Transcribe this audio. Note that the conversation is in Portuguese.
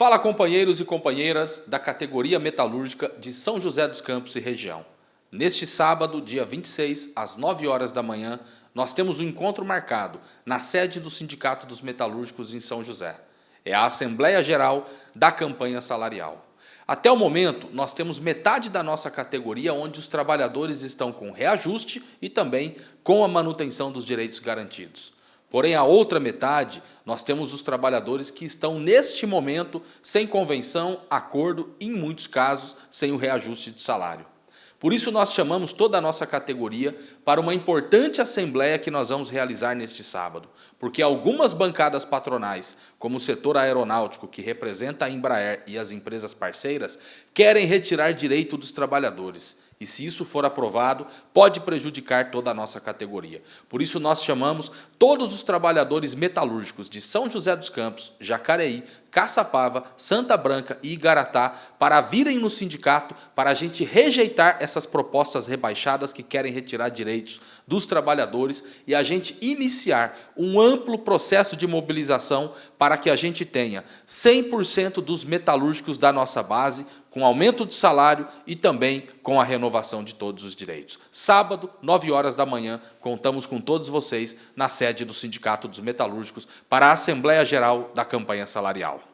Fala companheiros e companheiras da categoria metalúrgica de São José dos Campos e região. Neste sábado, dia 26, às 9 horas da manhã, nós temos um encontro marcado na sede do Sindicato dos Metalúrgicos em São José. É a Assembleia Geral da Campanha Salarial. Até o momento, nós temos metade da nossa categoria onde os trabalhadores estão com reajuste e também com a manutenção dos direitos garantidos. Porém, a outra metade, nós temos os trabalhadores que estão, neste momento, sem convenção, acordo e, em muitos casos, sem o reajuste de salário. Por isso, nós chamamos toda a nossa categoria para uma importante assembleia que nós vamos realizar neste sábado, porque algumas bancadas patronais, como o setor aeronáutico, que representa a Embraer e as empresas parceiras, querem retirar direito dos trabalhadores e se isso for aprovado, pode prejudicar toda a nossa categoria. Por isso nós chamamos todos os trabalhadores metalúrgicos de São José dos Campos, Jacareí, Caçapava, Santa Branca e Igaratá para virem no sindicato para a gente rejeitar essas propostas rebaixadas que querem retirar direitos dos trabalhadores e a gente iniciar um amplo processo de mobilização para que a gente tenha 100% dos metalúrgicos da nossa base com aumento de salário e também com a renovação de todos os direitos. Sábado, 9 horas da manhã, contamos com todos vocês na sede do Sindicato dos Metalúrgicos para a Assembleia Geral da Campanha Salarial.